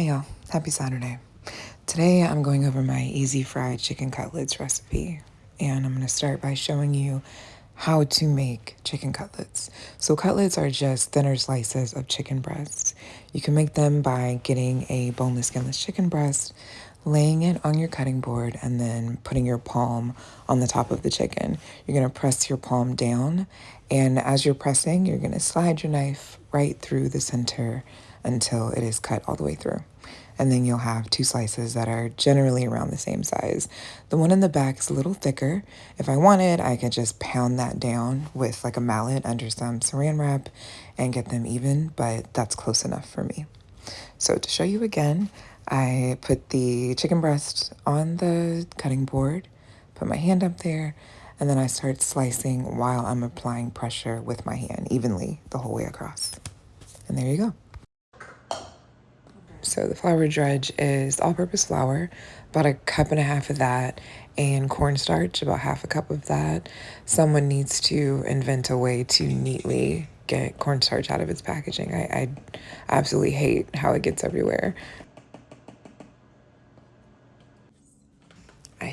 Hey y'all, happy Saturday. Today I'm going over my easy fried chicken cutlets recipe and I'm going to start by showing you how to make chicken cutlets. So cutlets are just thinner slices of chicken breasts. You can make them by getting a boneless skinless chicken breast, laying it on your cutting board and then putting your palm on the top of the chicken. You're going to press your palm down and as you're pressing, you're going to slide your knife right through the center until it is cut all the way through. And then you'll have two slices that are generally around the same size. The one in the back is a little thicker. If I wanted, I could just pound that down with like a mallet under some saran wrap and get them even, but that's close enough for me. So to show you again, I put the chicken breast on the cutting board, put my hand up there, and then I start slicing while I'm applying pressure with my hand evenly the whole way across. And there you go. So the flour dredge is all-purpose flour, about a cup and a half of that, and cornstarch, about half a cup of that. Someone needs to invent a way to neatly get cornstarch out of its packaging. I, I absolutely hate how it gets everywhere.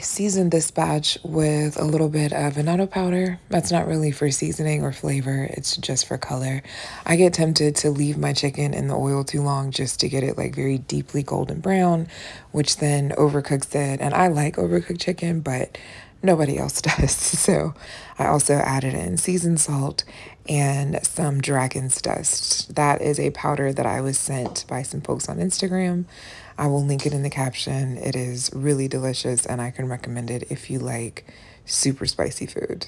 Seasoned this batch with a little bit of annatto powder. That's not really for seasoning or flavor, it's just for color. I get tempted to leave my chicken in the oil too long just to get it like very deeply golden brown, which then overcooks it. And I like overcooked chicken, but nobody else does. So I also added in seasoned salt and some dragon's dust. That is a powder that I was sent by some folks on Instagram. I will link it in the caption. It is really delicious and I can recommend it if you like super spicy food.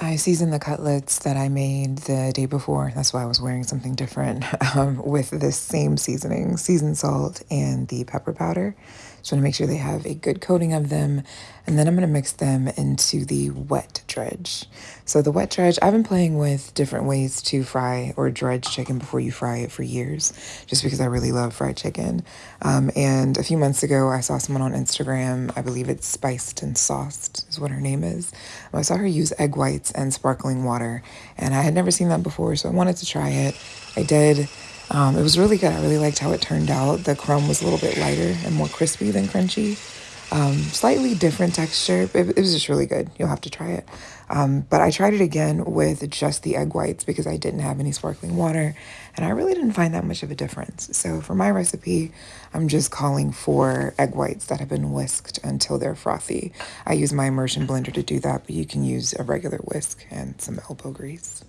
I seasoned the cutlets that I made the day before. That's why I was wearing something different um, with this same seasoning, seasoned salt and the pepper powder. Just want to make sure they have a good coating of them. And then I'm going to mix them into the wet dredge. So the wet dredge, I've been playing with different ways to fry or dredge chicken before you fry it for years, just because I really love fried chicken. Um, and a few months ago, I saw someone on Instagram, I believe it's Spiced and Sauced is what her name is. I saw her use egg whites and sparkling water, and I had never seen that before, so I wanted to try it. I did. Um, it was really good. I really liked how it turned out. The crumb was a little bit lighter and more crispy than crunchy. Um, slightly different texture. It, it, was just really good. You'll have to try it. Um, but I tried it again with just the egg whites because I didn't have any sparkling water and I really didn't find that much of a difference. So for my recipe, I'm just calling for egg whites that have been whisked until they're frothy. I use my immersion blender to do that, but you can use a regular whisk and some elbow grease.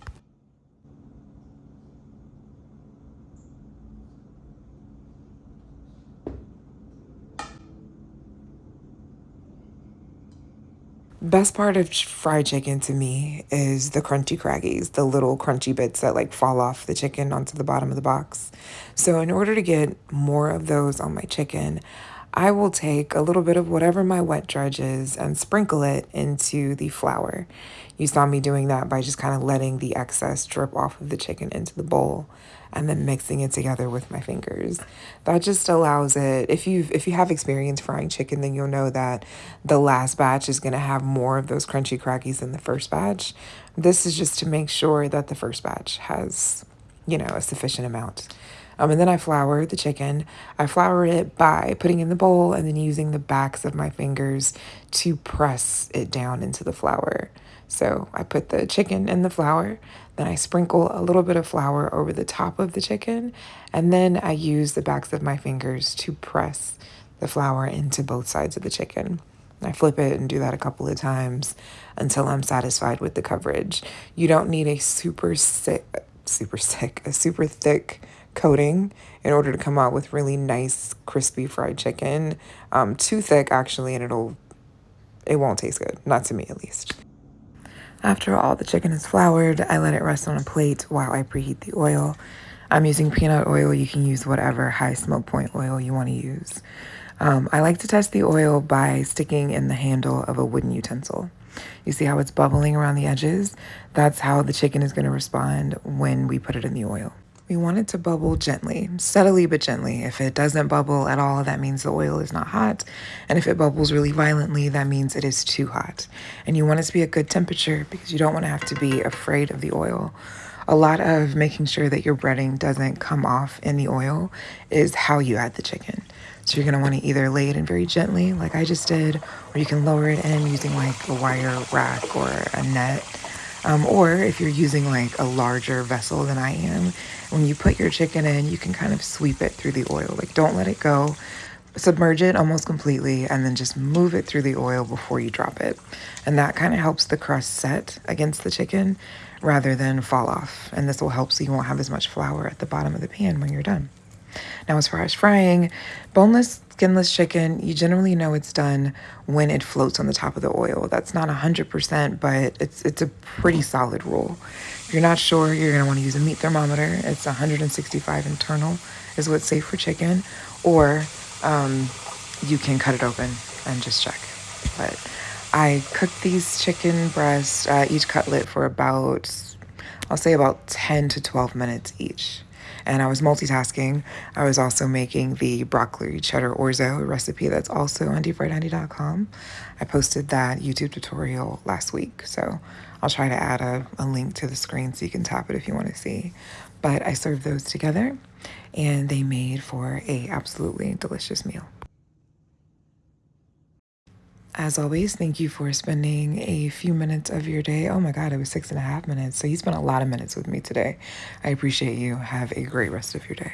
Best part of fried chicken to me is the crunchy craggies, the little crunchy bits that like fall off the chicken onto the bottom of the box. So in order to get more of those on my chicken, I will take a little bit of whatever my wet dredge is and sprinkle it into the flour. You saw me doing that by just kind of letting the excess drip off of the chicken into the bowl and then mixing it together with my fingers. That just allows it, if you if you have experience frying chicken, then you'll know that the last batch is going to have more of those crunchy crackies than the first batch. This is just to make sure that the first batch has, you know, a sufficient amount. Um, and then I flour the chicken. I flour it by putting in the bowl and then using the backs of my fingers to press it down into the flour. So I put the chicken in the flour, then I sprinkle a little bit of flour over the top of the chicken, and then I use the backs of my fingers to press the flour into both sides of the chicken. I flip it and do that a couple of times until I'm satisfied with the coverage. You don't need a super thick, super thick, a super thick coating in order to come out with really nice crispy fried chicken. Um, too thick actually and it'll it won't taste good, not to me at least. After all the chicken is floured, I let it rest on a plate while I preheat the oil. I'm using peanut oil. You can use whatever high smoke point oil you want to use. Um, I like to test the oil by sticking in the handle of a wooden utensil. You see how it's bubbling around the edges? That's how the chicken is going to respond when we put it in the oil. We want it to bubble gently, steadily but gently. If it doesn't bubble at all, that means the oil is not hot. And if it bubbles really violently, that means it is too hot. And you want it to be a good temperature because you don't want to have to be afraid of the oil. a lot of making sure that your breading doesn't come off in the oil is how you add the chicken. So you're gonna wanna either lay it in very gently, like I just did, or you can lower it in using like a wire rack or a net. Um, or if you're using like a larger vessel than I am, when you put your chicken in, you can kind of sweep it through the oil. Like don't let it go. Submerge it almost completely and then just move it through the oil before you drop it. And that kind of helps the crust set against the chicken rather than fall off. And this will help so you won't have as much flour at the bottom of the pan when you're done. Now, as far as frying, boneless, skinless chicken, you generally know it's done when it floats on the top of the oil. That's not 100%, but it's, it's a pretty solid rule. If you're not sure, you're gonna wanna use a meat thermometer. It's 165 internal is what's safe for chicken, or um, you can cut it open and just check. But I cooked these chicken breasts, uh, each cutlet for about, I'll say about 10 to 12 minutes each and I was multitasking. I was also making the broccoli cheddar orzo recipe that's also on deepfriedhoney.com. I posted that YouTube tutorial last week, so I'll try to add a, a link to the screen so you can tap it if you want to see. But I served those together, and they made for a absolutely delicious meal. As always, thank you for spending a few minutes of your day. Oh my God, it was six and a half minutes. So you spent a lot of minutes with me today. I appreciate you. Have a great rest of your day.